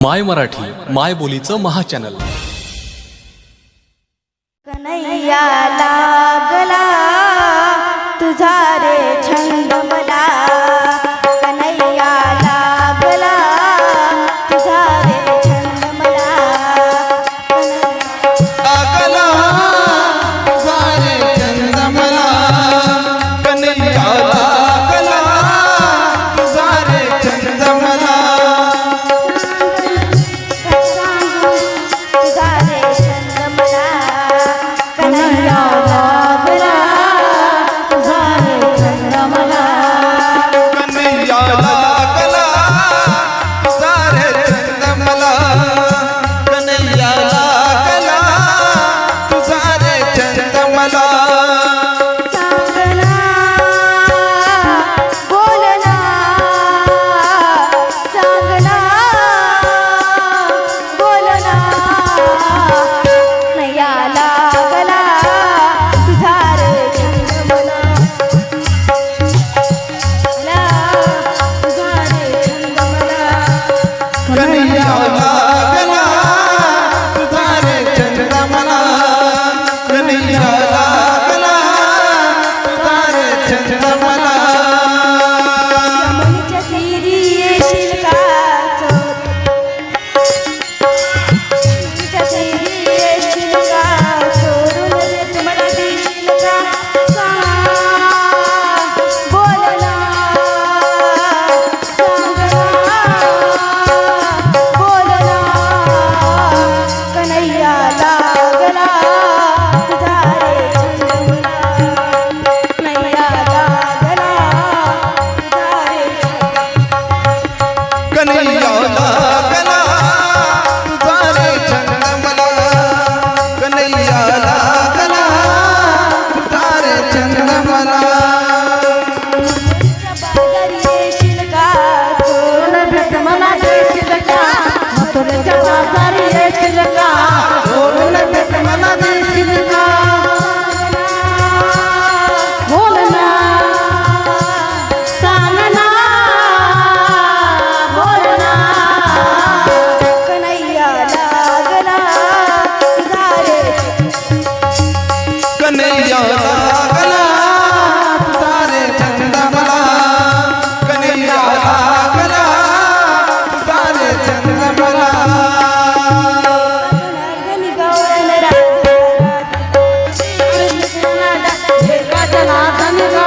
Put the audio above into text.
माय मराठी माय बोलीचं महाचॅनल कन्हैया ಚಂದ್ರಮನಾ 干嘛咱们